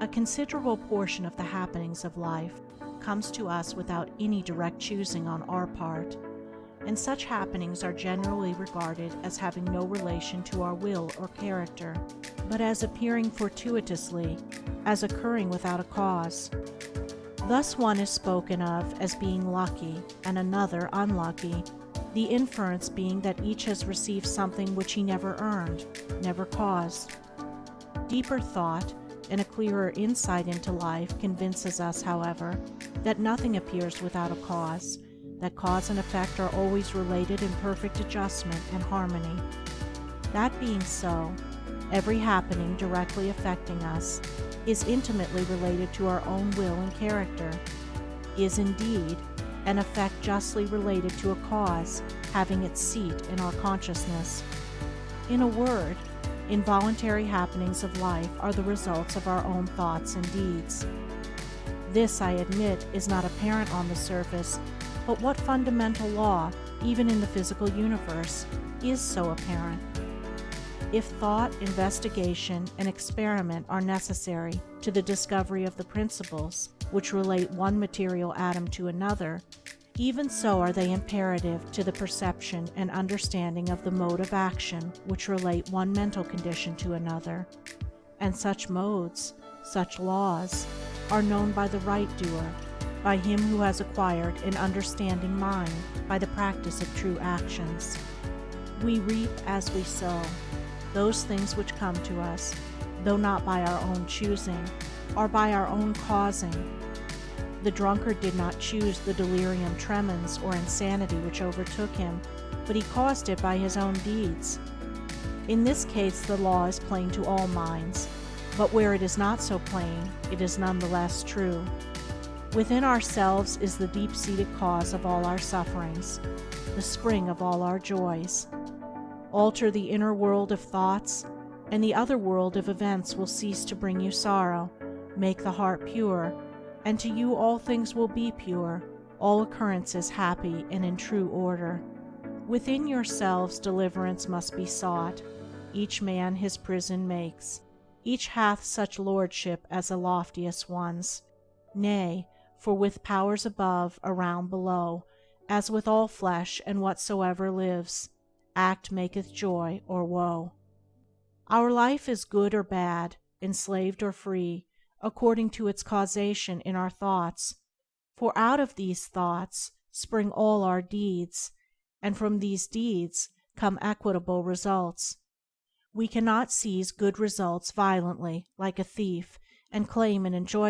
A considerable portion of the happenings of life comes to us without any direct choosing on our part, and such happenings are generally regarded as having no relation to our will or character, but as appearing fortuitously, as occurring without a cause. Thus one is spoken of as being lucky and another unlucky, the inference being that each has received something which he never earned, never caused. Deeper thought and a clearer insight into life convinces us, however, that nothing appears without a cause, that cause and effect are always related in perfect adjustment and harmony. That being so, every happening directly affecting us is intimately related to our own will and character, is indeed an effect justly related to a cause having its seat in our consciousness. In a word, Involuntary happenings of life are the results of our own thoughts and deeds. This, I admit, is not apparent on the surface, but what fundamental law, even in the physical universe, is so apparent? If thought, investigation, and experiment are necessary to the discovery of the principles which relate one material atom to another, even so are they imperative to the perception and understanding of the mode of action which relate one mental condition to another, and such modes, such laws, are known by the right doer, by him who has acquired an understanding mind by the practice of true actions. We reap as we sow. Those things which come to us, though not by our own choosing, are by our own causing, the drunkard did not choose the delirium tremens or insanity which overtook him, but he caused it by his own deeds. In this case the law is plain to all minds, but where it is not so plain, it is none the less true. Within ourselves is the deep-seated cause of all our sufferings, the spring of all our joys. Alter the inner world of thoughts, and the other world of events will cease to bring you sorrow, make the heart pure, and to you all things will be pure, all occurrences happy and in true order. Within yourselves deliverance must be sought, each man his prison makes, each hath such lordship as the loftiest one's. Nay, for with powers above, around, below, as with all flesh and whatsoever lives, act maketh joy or woe. Our life is good or bad, enslaved or free, according to its causation in our thoughts, for out of these thoughts spring all our deeds, and from these deeds come equitable results. We cannot seize good results violently, like a thief, and claim and enjoy